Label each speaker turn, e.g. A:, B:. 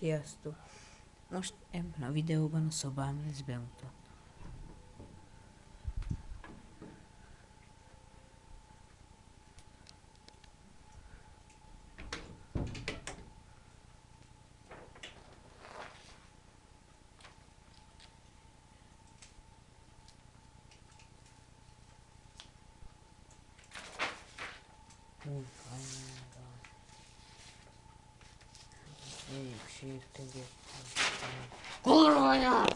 A: Sziasztok! Most ebben a videóban a szobám lesz bemutat. Úgy 제일 힘든 게. 그러냐!